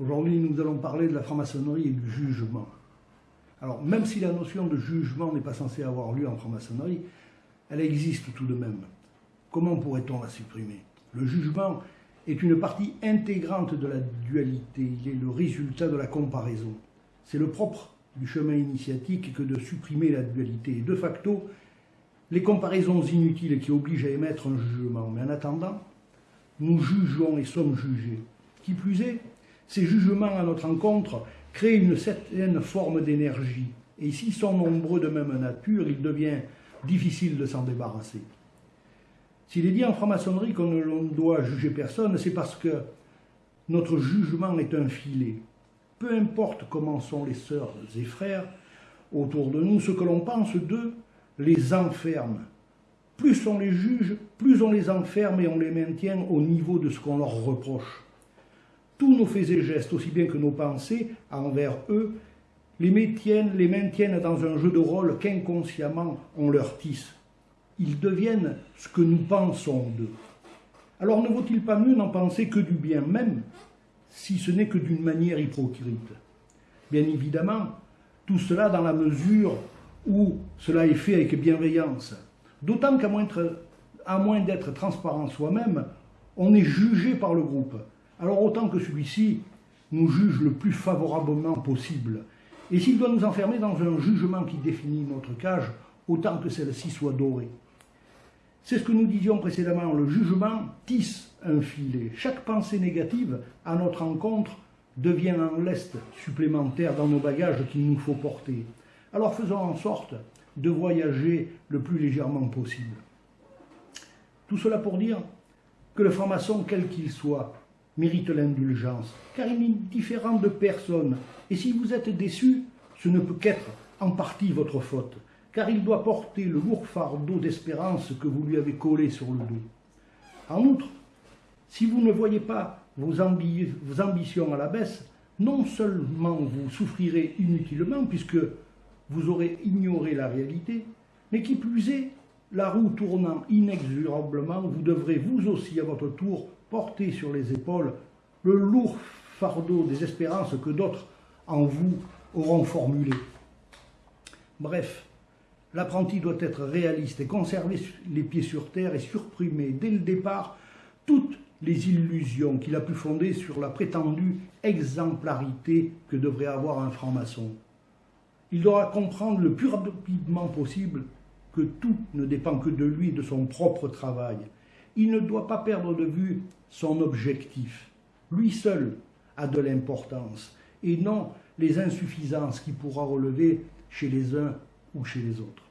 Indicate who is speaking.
Speaker 1: Aujourd'hui, nous allons parler de la franc-maçonnerie et du jugement. Alors, même si la notion de jugement n'est pas censée avoir lieu en franc-maçonnerie, elle existe tout de même. Comment pourrait-on la supprimer? Le jugement est une partie intégrante de la dualité, il est le résultat de la comparaison. C'est le propre du chemin initiatique que de supprimer la dualité. De facto, les comparaisons inutiles qui obligent à émettre un jugement. Mais en attendant, nous jugeons et sommes jugés. Qui plus est, ces jugements à notre encontre créent une certaine forme d'énergie. Et s'ils sont nombreux de même nature, il devient difficile de s'en débarrasser. S'il est dit en franc-maçonnerie qu'on ne doit juger personne, c'est parce que notre jugement est un filet. Peu importe comment sont les sœurs et frères autour de nous, ce que l'on pense d'eux les enferme. Plus on les juge, plus on les enferme et on les maintient au niveau de ce qu'on leur reproche. Tous nos faits et gestes, aussi bien que nos pensées envers eux, les maintiennent, les maintiennent dans un jeu de rôle qu'inconsciemment on leur tisse. Ils deviennent ce que nous pensons d'eux. Alors ne vaut-il pas mieux n'en penser que du bien même, si ce n'est que d'une manière hypocrite? Bien évidemment, tout cela dans la mesure où cela est fait avec bienveillance. D'autant qu'à moins d'être transparent soi-même, on est jugé par le groupe. Alors autant que celui-ci nous juge le plus favorablement possible. Et s'il doit nous enfermer dans un jugement qui définit notre cage, autant que celle-ci soit dorée. C'est ce que nous disions précédemment, le jugement tisse un filet. Chaque pensée négative à notre encontre devient un lest supplémentaire dans nos bagages qu'il nous faut porter. Alors faisons en sorte de voyager le plus légèrement possible. Tout cela pour dire que le franc-maçon, quel qu'il soit, mérite l'indulgence, car il est différent de personne. Et si vous êtes déçu, ce ne peut qu'être en partie votre faute, car il doit porter le lourd fardeau d'espérance que vous lui avez collé sur le dos. En outre, si vous ne voyez pas vos, vos ambitions à la baisse, non seulement vous souffrirez inutilement, puisque vous aurez ignoré la réalité, mais qui plus est, la roue tournant inexorablement, vous devrez vous aussi à votre tour porter sur les épaules le lourd fardeau des espérances que d'autres en vous auront formulé. Bref, l'apprenti doit être réaliste et conserver les pieds sur terre et supprimer dès le départ toutes les illusions qu'il a pu fonder sur la prétendue exemplarité que devrait avoir un franc-maçon. Il devra comprendre le plus rapidement possible que tout ne dépend que de lui et de son propre travail. Il ne doit pas perdre de vue son objectif. Lui seul a de l'importance et non les insuffisances qu'il pourra relever chez les uns ou chez les autres.